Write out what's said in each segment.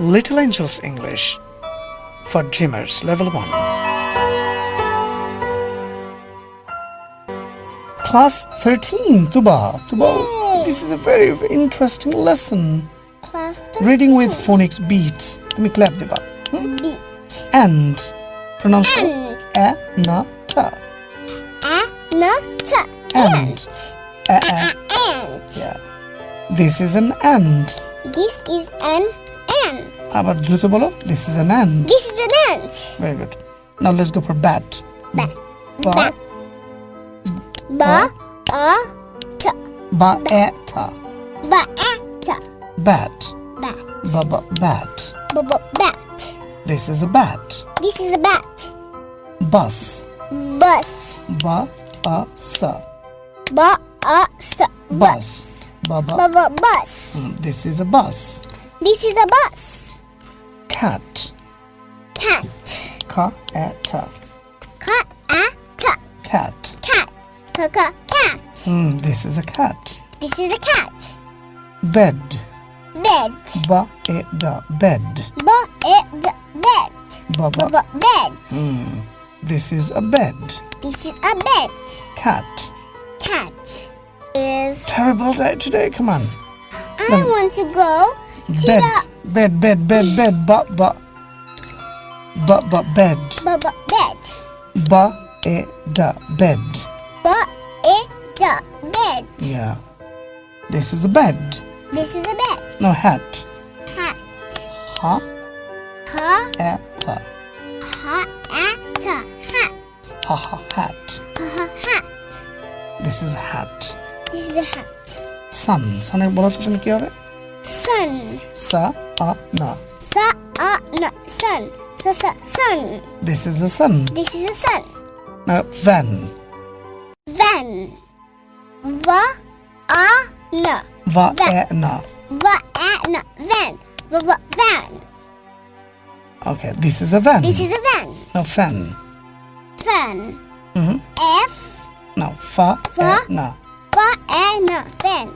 Little Angels English for Dreamers Level 1. Class 13, Tuba. Tuba, this is a very, very interesting lesson. Class 13. Reading with phonics beats. Let me clap, Tuba. Hmm? Beat. And. Pronounce and. A, na, ta. A, na, ta. And. A, a, and. Yeah. This is an and. This is an আবার দ্রুত বলো this is an and. This is an ant. Very good. Now let's go for bat. Bat. Ba Bat. Ba a ta. ba e ta. Ba a ta. Bat. Bat. Ba ba bat. Ba ba bat. This is a bat. This is a bat. Bus. Bus. Ba a sa. Ba a sa. Bus. Ba ba. Ba ba bus. Mm, This is a bus. This is a bus. Cat. Cat. Ka ta. Ka a ta. Cat. Cat. Ka ka cat. Mm, this is a cat. This is a cat. Bed. Bed. Ba e da. Bed. Ba e da bed. Ba Ba ba. ba bed. This is a bed. This is a bed. Cat. Cat is. Terrible day today. Come on. I want to go Bed. the Bed. Bed. Bed. Bed. Ba ba. Ba ba. Bed. ba ba bed. Ba e da. Bed. Ba e da bed. Yeah. This is a bed. This is a bed. No hat. Hat. Ha Ha e ta. ha a ta hat. Ha ha hat. Ha ha hat. This is a hat. This is a hat. Sun. Sun বলো তো তুমি কি হবে? Sun. Sa a na. Sa a na sun. Sa sa sun. This is a sun. This is a sun. Now van. Van. Va a na. Va e na. Va a na. Van. Va va van. Okay, this is a van. This is a van. Now fan. Fan. Mhm. F Now fa Fa. na. fa a na fan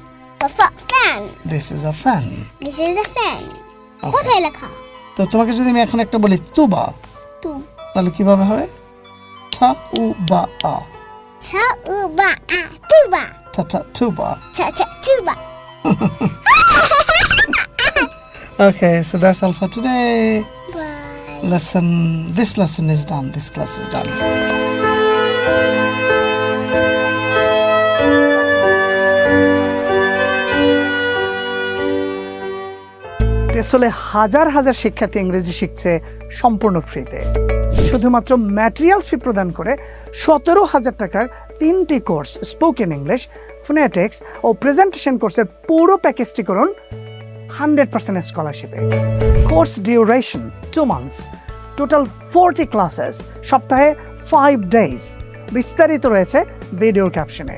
Fa fa fan. This is a fan. This is a fan. Okay. কোথায় লেখা তো তোমাকে যদি আমি এখন একটা বলি তুবা তু তাহলে কিভাবে হবে? Ta u ba a. ছা উ বা আ তুবা Ta ta tuba. ছা ছা তুবা Okay, so that's all for today. By Lesson. This lesson is done. This class is done. টেসলে হাজার হাজার শিক্ষার্থী ইংরেজি শিখছে সম্পূর্ণ ফ্রিতে। শুধুমাত্র ম্যাটেরিয়ালস ফি প্রদান করে সতেরো হাজার টাকার তিনটি কোর্স স্পোকেন ইংলিশ ফোনেটিক্স ও প্রেজেন্টেশন কোর্সের পুরো প্যাকেজটি করুন hundred percent স্কলারশিপে course duration two months total forty classes সপ্তাহে ফাইভ ডেজ বিস্তারিত রয়েছে ভিডিও ক্যাপশনে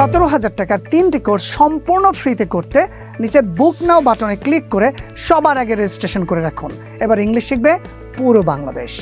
সতেরো হাজার টাকার তিনটি কোর্স সম্পূর্ণ ফ্রিতে করতে নিচের বুক নাও বাটনে ক্লিক করে সবার আগে রেজিস্ট্রেশন করে রাখুন। এবার ইংলিশ শিখবে পুরো বাংলাদেশ।